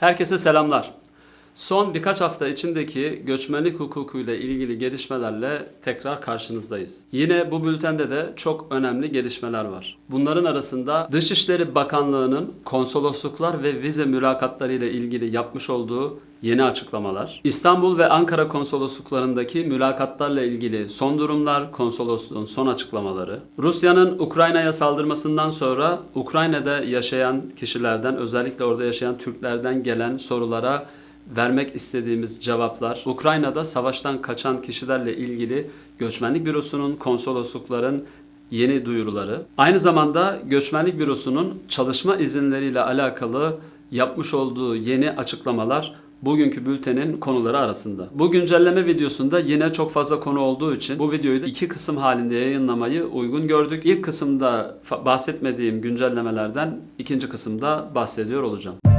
Herkese selamlar. Son birkaç hafta içindeki göçmenlik hukukuyla ilgili gelişmelerle tekrar karşınızdayız. Yine bu bültende de çok önemli gelişmeler var. Bunların arasında Dışişleri Bakanlığı'nın konsolosluklar ve vize mülakatları ile ilgili yapmış olduğu yeni açıklamalar, İstanbul ve Ankara konsolosluklarındaki mülakatlarla ilgili son durumlar, konsolosluğun son açıklamaları, Rusya'nın Ukrayna'ya saldırmasından sonra Ukrayna'da yaşayan kişilerden, özellikle orada yaşayan Türklerden gelen sorulara vermek istediğimiz cevaplar, Ukrayna'da savaştan kaçan kişilerle ilgili Göçmenlik Bürosu'nun, konsoloslukların yeni duyuruları, aynı zamanda Göçmenlik Bürosu'nun çalışma izinleriyle alakalı yapmış olduğu yeni açıklamalar bugünkü bültenin konuları arasında. Bu güncelleme videosunda yine çok fazla konu olduğu için bu videoyu da iki kısım halinde yayınlamayı uygun gördük. İlk kısımda bahsetmediğim güncellemelerden ikinci kısımda bahsediyor olacağım.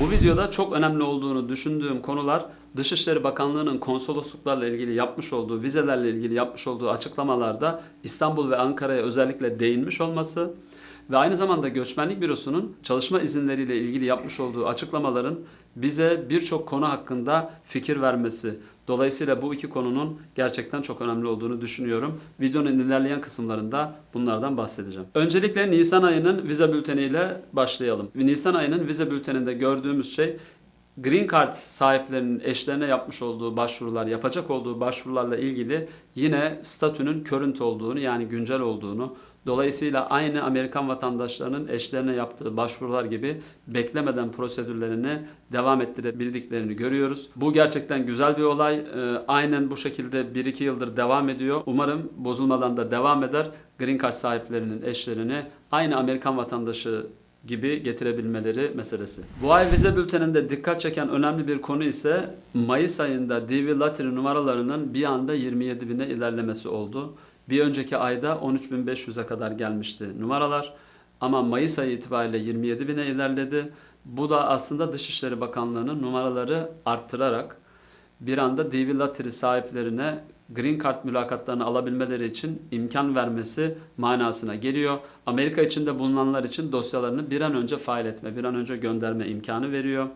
Bu videoda çok önemli olduğunu düşündüğüm konular Dışişleri Bakanlığı'nın konsolosluklarla ilgili yapmış olduğu, vizelerle ilgili yapmış olduğu açıklamalarda İstanbul ve Ankara'ya özellikle değinmiş olması ve aynı zamanda Göçmenlik Bürosu'nun çalışma izinleriyle ilgili yapmış olduğu açıklamaların bize birçok konu hakkında fikir vermesi. Dolayısıyla bu iki konunun gerçekten çok önemli olduğunu düşünüyorum. Videonun ilerleyen kısımlarında bunlardan bahsedeceğim. Öncelikle Nisan ayının vize bülteniyle başlayalım. Nisan ayının vize bülteninde gördüğümüz şey Green Card sahiplerinin eşlerine yapmış olduğu başvurular, yapacak olduğu başvurularla ilgili yine statünün current olduğunu yani güncel olduğunu, dolayısıyla aynı Amerikan vatandaşlarının eşlerine yaptığı başvurular gibi beklemeden prosedürlerini devam ettirebildiklerini görüyoruz. Bu gerçekten güzel bir olay. Ee, Aynen bu şekilde 1-2 yıldır devam ediyor. Umarım bozulmadan da devam eder. Green Card sahiplerinin eşlerini aynı Amerikan vatandaşı gibi getirebilmeleri meselesi. Bu ay vize bülteninde dikkat çeken önemli bir konu ise Mayıs ayında DV Lottery numaralarının bir anda 27 bine ilerlemesi oldu. Bir önceki ayda 13.500'e kadar gelmişti numaralar ama Mayıs ayı itibariyle 27 bine ilerledi. Bu da aslında Dışişleri Bakanlığı'nın numaraları arttırarak bir anda DV Lottery sahiplerine Green Card mülakatlarını alabilmeleri için imkan vermesi manasına geliyor. Amerika içinde bulunanlar için dosyalarını bir an önce fail etme, bir an önce gönderme imkanı veriyor.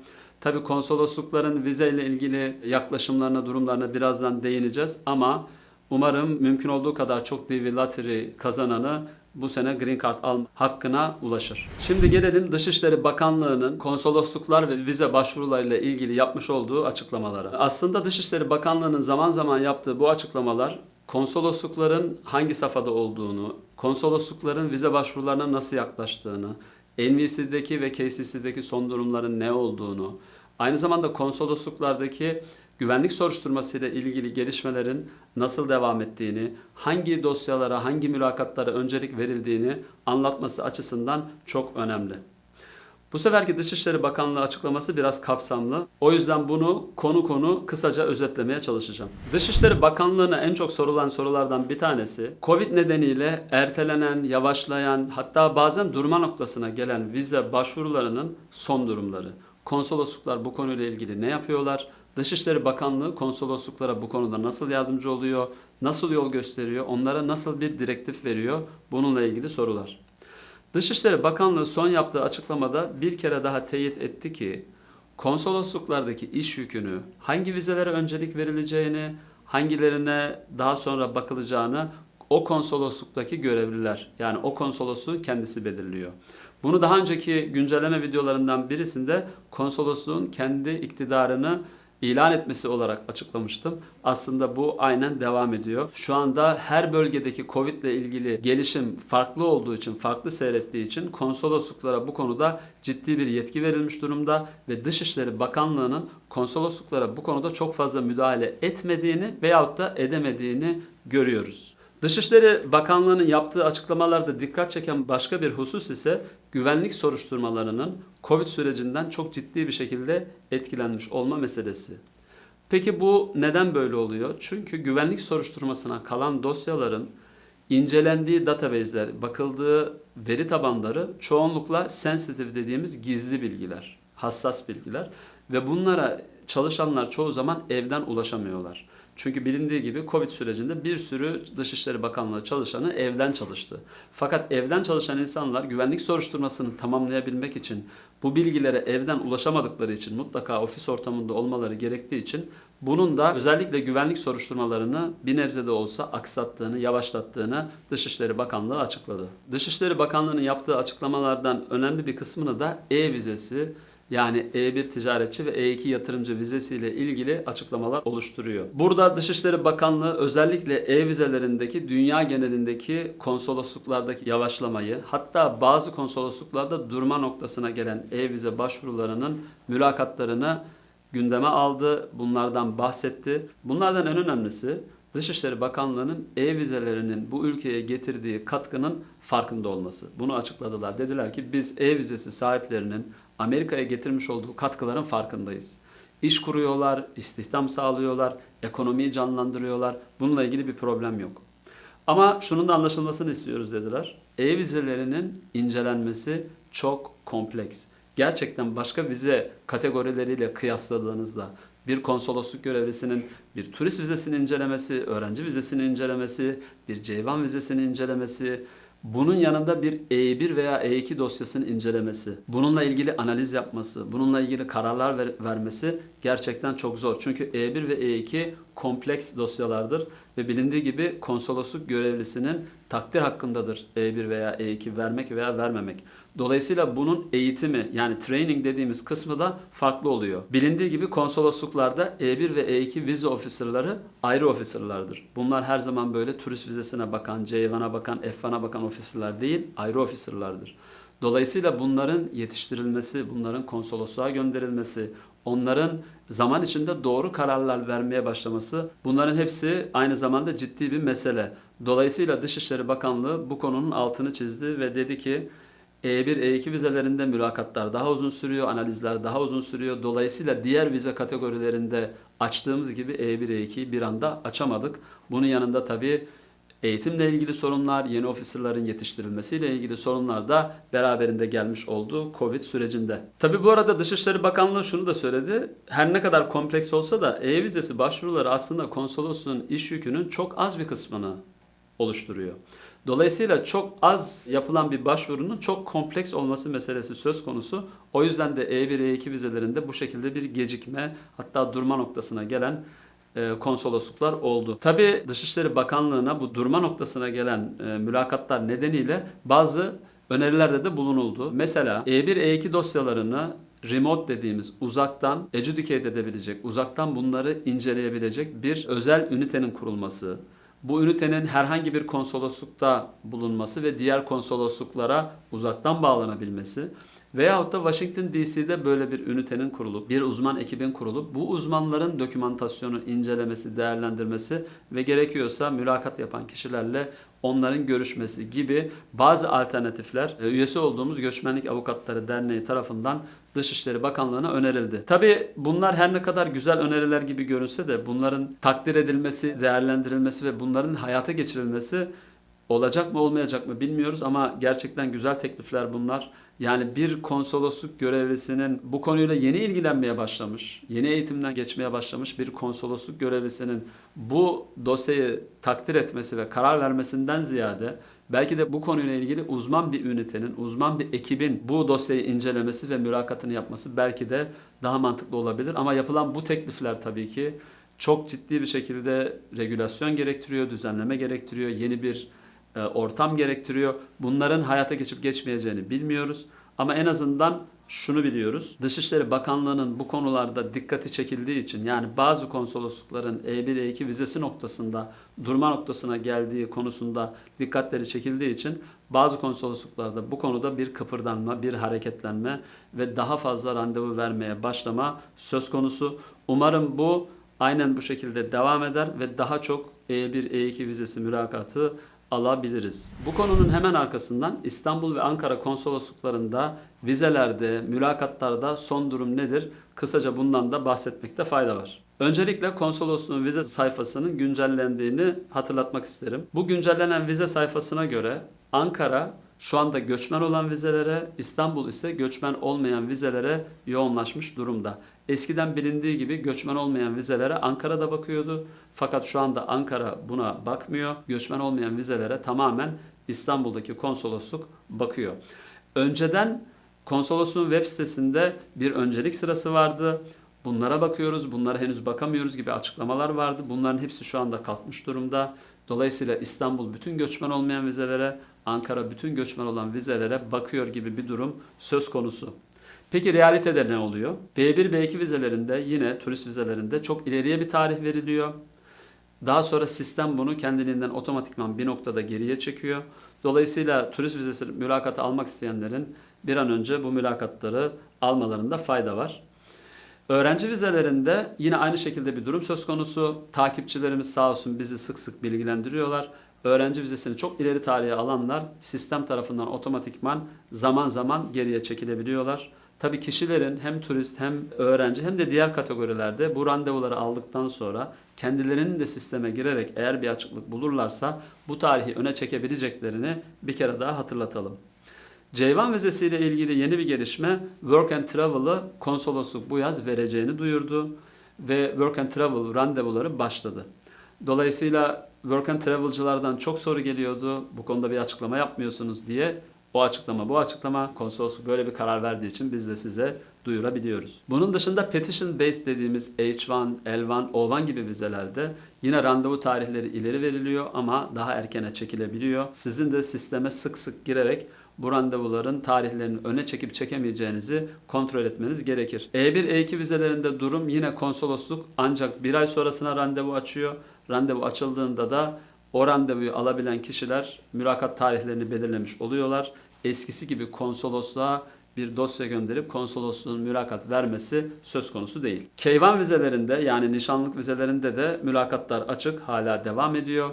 Tabi konsoloslukların vize ile ilgili yaklaşımlarına, durumlarına birazdan değineceğiz ama umarım mümkün olduğu kadar çok DV Lottery kazananı bu sene Green Card alma hakkına ulaşır. Şimdi gelelim Dışişleri Bakanlığı'nın konsolosluklar ve vize başvurularıyla ilgili yapmış olduğu açıklamalara. Aslında Dışişleri Bakanlığı'nın zaman zaman yaptığı bu açıklamalar konsoloslukların hangi safhada olduğunu, konsoloslukların vize başvurularına nasıl yaklaştığını, NVC'deki ve KCC'deki son durumların ne olduğunu, aynı zamanda konsolosluklardaki güvenlik soruşturmasıyla ilgili gelişmelerin nasıl devam ettiğini, hangi dosyalara, hangi mülakatlara öncelik verildiğini anlatması açısından çok önemli. Bu seferki Dışişleri Bakanlığı açıklaması biraz kapsamlı. O yüzden bunu konu konu kısaca özetlemeye çalışacağım. Dışişleri Bakanlığı'na en çok sorulan sorulardan bir tanesi Covid nedeniyle ertelenen, yavaşlayan hatta bazen durma noktasına gelen vize başvurularının son durumları. Konsolosluklar bu konuyla ilgili ne yapıyorlar? Dışişleri Bakanlığı konsolosluklara bu konuda nasıl yardımcı oluyor? Nasıl yol gösteriyor? Onlara nasıl bir direktif veriyor? Bununla ilgili sorular. Dışişleri Bakanlığı son yaptığı açıklamada bir kere daha teyit etti ki konsolosluklardaki iş yükünü, hangi vizelere öncelik verileceğini, hangilerine daha sonra bakılacağını o konsolosluktaki görevliler yani o konsolosluğun kendisi belirliyor. Bunu daha önceki güncelleme videolarından birisinde konsolosluğun kendi iktidarını ilan etmesi olarak açıklamıştım. Aslında bu aynen devam ediyor. Şu anda her bölgedeki Covid ile ilgili gelişim farklı olduğu için, farklı seyrettiği için konsolosluklara bu konuda ciddi bir yetki verilmiş durumda ve Dışişleri Bakanlığı'nın konsolosluklara bu konuda çok fazla müdahale etmediğini veyahut da edemediğini görüyoruz. Dışişleri Bakanlığı'nın yaptığı açıklamalarda dikkat çeken başka bir husus ise güvenlik soruşturmalarının Covid sürecinden çok ciddi bir şekilde etkilenmiş olma meselesi. Peki bu neden böyle oluyor? Çünkü güvenlik soruşturmasına kalan dosyaların incelendiği database'ler, bakıldığı veri tabanları çoğunlukla sensitive dediğimiz gizli bilgiler, hassas bilgiler ve bunlara çalışanlar çoğu zaman evden ulaşamıyorlar. Çünkü bilindiği gibi Covid sürecinde bir sürü Dışişleri Bakanlığı çalışanı evden çalıştı. Fakat evden çalışan insanlar güvenlik soruşturmasını tamamlayabilmek için bu bilgilere evden ulaşamadıkları için mutlaka ofis ortamında olmaları gerektiği için bunun da özellikle güvenlik soruşturmalarını bir nebze de olsa aksattığını, yavaşlattığını Dışişleri Bakanlığı açıkladı. Dışişleri Bakanlığı'nın yaptığı açıklamalardan önemli bir kısmını da e-vizesi yani E1 ticaretçi ve E2 yatırımcı vizesiyle ilgili açıklamalar oluşturuyor. Burada Dışişleri Bakanlığı özellikle e-vizelerindeki dünya genelindeki konsolosluklardaki yavaşlamayı hatta bazı konsolosluklarda durma noktasına gelen e-vize başvurularının mülakatlarını gündeme aldı. Bunlardan bahsetti. Bunlardan en önemlisi Dışişleri Bakanlığı'nın e-vizelerinin bu ülkeye getirdiği katkının farkında olması. Bunu açıkladılar. Dediler ki biz e-vizesi sahiplerinin Amerika'ya getirmiş olduğu katkıların farkındayız. İş kuruyorlar, istihdam sağlıyorlar, ekonomiyi canlandırıyorlar. Bununla ilgili bir problem yok. Ama şunun da anlaşılmasını istiyoruz dediler. E-vizelerinin incelenmesi çok kompleks. Gerçekten başka vize kategorileriyle kıyasladığınızda bir konsolosluk görevlisinin bir turist vizesini incelemesi, öğrenci vizesini incelemesi, bir ceyvan vizesini incelemesi, bunun yanında bir E1 veya E2 dosyasını incelemesi, bununla ilgili analiz yapması, bununla ilgili kararlar ver- vermesi gerçekten çok zor. Çünkü E1 ve E2 kompleks dosyalardır ve bilindiği gibi konsolosluk görevlisinin takdir hakkındadır E1 veya E2 vermek veya vermemek. Dolayısıyla bunun eğitimi yani training dediğimiz kısmı da farklı oluyor. Bilindiği gibi konsolosluklarda E1 ve E2 vize officerları ayrı officerlardır. Bunlar her zaman böyle turist vizesine bakan, C1'a bakan, F1'a bakan officerlar değil, ayrı officerlardır. Dolayısıyla bunların yetiştirilmesi, bunların konsolosluğa gönderilmesi, onların zaman içinde doğru kararlar vermeye başlaması bunların hepsi aynı zamanda ciddi bir mesele. Dolayısıyla Dışişleri Bakanlığı bu konunun altını çizdi ve dedi ki E1, E2 vizelerinde mülakatlar daha uzun sürüyor, analizler daha uzun sürüyor. Dolayısıyla diğer vize kategorilerinde açtığımız gibi E1, E2'yi bir anda açamadık. Bunun yanında tabii eğitimle ilgili sorunlar, yeni ofislerlerin yetiştirilmesiyle ilgili sorunlar da beraberinde gelmiş oldu Covid sürecinde. Tabii bu arada Dışişleri Bakanlığı şunu da söyledi. Her ne kadar kompleks olsa da e-vizesi başvuruları aslında konsolosluğun iş yükünün çok az bir kısmını oluşturuyor. Dolayısıyla çok az yapılan bir başvurunun çok kompleks olması meselesi söz konusu. O yüzden de E1, E2 vizelerinde bu şekilde bir gecikme hatta durma noktasına gelen e, konsolosluklar oldu. Tabi Dışişleri Bakanlığı'na bu durma noktasına gelen e, mülakatlar nedeniyle bazı önerilerde de bulunuldu. Mesela E1, E2 dosyalarını remote dediğimiz uzaktan educate edebilecek, uzaktan bunları inceleyebilecek bir özel ünitenin kurulması, bu ünitenin herhangi bir konsoloslukta bulunması ve diğer konsolosluklara uzaktan bağlanabilmesi veyahut da Washington DC'de böyle bir ünitenin kurulup, bir uzman ekibin kurulup bu uzmanların dokümantasyonu incelemesi, değerlendirmesi ve gerekiyorsa mülakat yapan kişilerle onların görüşmesi gibi bazı alternatifler e, üyesi olduğumuz Göçmenlik Avukatları Derneği tarafından Dışişleri Bakanlığı'na önerildi. Tabi bunlar her ne kadar güzel öneriler gibi görünse de bunların takdir edilmesi, değerlendirilmesi ve bunların hayata geçirilmesi olacak mı olmayacak mı bilmiyoruz ama gerçekten güzel teklifler bunlar. Yani bir konsolosluk görevlisinin bu konuyla yeni ilgilenmeye başlamış, yeni eğitimden geçmeye başlamış bir konsolosluk görevlisinin bu dosyayı takdir etmesi ve karar vermesinden ziyade belki de bu konuyla ilgili uzman bir ünitenin, uzman bir ekibin bu dosyayı incelemesi ve mülakatını yapması belki de daha mantıklı olabilir. Ama yapılan bu teklifler tabii ki çok ciddi bir şekilde regülasyon gerektiriyor, düzenleme gerektiriyor, yeni bir e, ortam gerektiriyor. Bunların hayata geçip geçmeyeceğini bilmiyoruz. Ama en azından şunu biliyoruz. Dışişleri Bakanlığı'nın bu konularda dikkati çekildiği için yani bazı konsoloslukların E1, E2 vizesi noktasında durma noktasına geldiği konusunda dikkatleri çekildiği için bazı konsolosluklarda bu konuda bir kıpırdanma, bir hareketlenme ve daha fazla randevu vermeye başlama söz konusu. Umarım bu aynen bu şekilde devam eder ve daha çok E1, E2 vizesi mülakatı alabiliriz. Bu konunun hemen arkasından İstanbul ve Ankara konsolosluklarında vizelerde, mülakatlarda son durum nedir? Kısaca bundan da bahsetmekte fayda var. Öncelikle konsolosluğun vize sayfasının güncellendiğini hatırlatmak isterim. Bu güncellenen vize sayfasına göre Ankara şu anda göçmen olan vizelere, İstanbul ise göçmen olmayan vizelere yoğunlaşmış durumda. Eskiden bilindiği gibi göçmen olmayan vizelere Ankara'da bakıyordu. Fakat şu anda Ankara buna bakmıyor. Göçmen olmayan vizelere tamamen İstanbul'daki konsolosluk bakıyor. Önceden konsolosluğun web sitesinde bir öncelik sırası vardı. Bunlara bakıyoruz, bunlara henüz bakamıyoruz gibi açıklamalar vardı. Bunların hepsi şu anda kalkmış durumda. Dolayısıyla İstanbul bütün göçmen olmayan vizelere, Ankara bütün göçmen olan vizelere bakıyor gibi bir durum söz konusu. Peki realitede ne oluyor? B1, B2 vizelerinde yine turist vizelerinde çok ileriye bir tarih veriliyor. Daha sonra sistem bunu kendiliğinden otomatikman bir noktada geriye çekiyor. Dolayısıyla turist vizesi mülakatı almak isteyenlerin bir an önce bu mülakatları almalarında fayda var. Öğrenci vizelerinde yine aynı şekilde bir durum söz konusu. Takipçilerimiz sağ olsun bizi sık sık bilgilendiriyorlar. Öğrenci vizesini çok ileri tarihe alanlar sistem tarafından otomatikman zaman zaman geriye çekilebiliyorlar. Tabii kişilerin hem turist hem öğrenci hem de diğer kategorilerde bu randevuları aldıktan sonra kendilerinin de sisteme girerek eğer bir açıklık bulurlarsa bu tarihi öne çekebileceklerini bir kere daha hatırlatalım. Ceyvan vizesiyle ilgili yeni bir gelişme Work and Travel'ı konsolosluk bu yaz vereceğini duyurdu ve Work and Travel randevuları başladı. Dolayısıyla Work and Travel'cılardan çok soru geliyordu. Bu konuda bir açıklama yapmıyorsunuz diye. O açıklama bu açıklama konsolosluk böyle bir karar verdiği için biz de size duyurabiliyoruz. Bunun dışında petition based dediğimiz H1, L1, O1 gibi vizelerde yine randevu tarihleri ileri veriliyor ama daha erkene çekilebiliyor. Sizin de sisteme sık sık girerek bu randevuların tarihlerini öne çekip çekemeyeceğinizi kontrol etmeniz gerekir. E1, E2 vizelerinde durum yine konsolosluk ancak bir ay sonrasına randevu açıyor. Randevu açıldığında da o randevuyu alabilen kişiler mülakat tarihlerini belirlemiş oluyorlar. Eskisi gibi konsolosluğa bir dosya gönderip konsolosluğun mülakat vermesi söz konusu değil. Keyvan vizelerinde yani nişanlık vizelerinde de mülakatlar açık hala devam ediyor.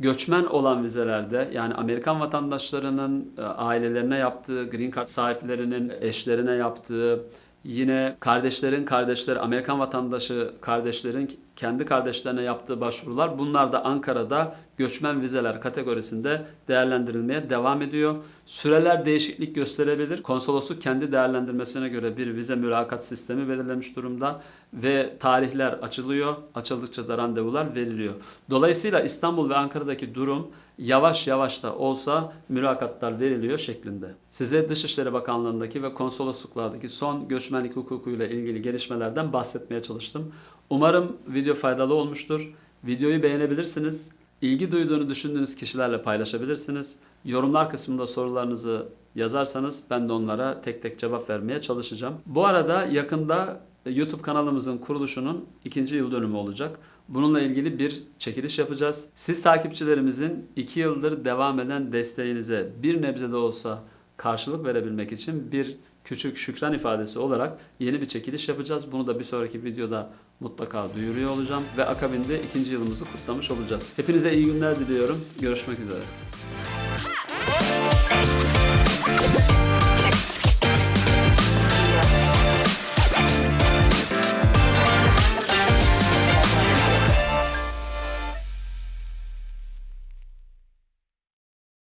Göçmen olan vizelerde yani Amerikan vatandaşlarının e, ailelerine yaptığı, green card sahiplerinin eşlerine yaptığı, yine kardeşlerin kardeşleri, Amerikan vatandaşı kardeşlerin kendi kardeşlerine yaptığı başvurular bunlar da Ankara'da göçmen vizeler kategorisinde değerlendirilmeye devam ediyor. Süreler değişiklik gösterebilir. Konsolosluk kendi değerlendirmesine göre bir vize mülakat sistemi belirlemiş durumda ve tarihler açılıyor. Açıldıkça da randevular veriliyor. Dolayısıyla İstanbul ve Ankara'daki durum yavaş yavaş da olsa mülakatlar veriliyor şeklinde. Size Dışişleri Bakanlığı'ndaki ve konsolosluklardaki son göçmenlik hukukuyla ilgili gelişmelerden bahsetmeye çalıştım. Umarım video faydalı olmuştur. Videoyu beğenebilirsiniz. İlgi duyduğunu düşündüğünüz kişilerle paylaşabilirsiniz. Yorumlar kısmında sorularınızı yazarsanız ben de onlara tek tek cevap vermeye çalışacağım. Bu arada yakında YouTube kanalımızın kuruluşunun ikinci yıl dönümü olacak. Bununla ilgili bir çekiliş yapacağız. Siz takipçilerimizin 2 yıldır devam eden desteğinize bir nebze de olsa karşılık verebilmek için bir küçük şükran ifadesi olarak yeni bir çekiliş yapacağız. Bunu da bir sonraki videoda mutlaka duyuruyor olacağım ve akabinde ikinci yılımızı kutlamış olacağız. Hepinize iyi günler diliyorum. Görüşmek üzere.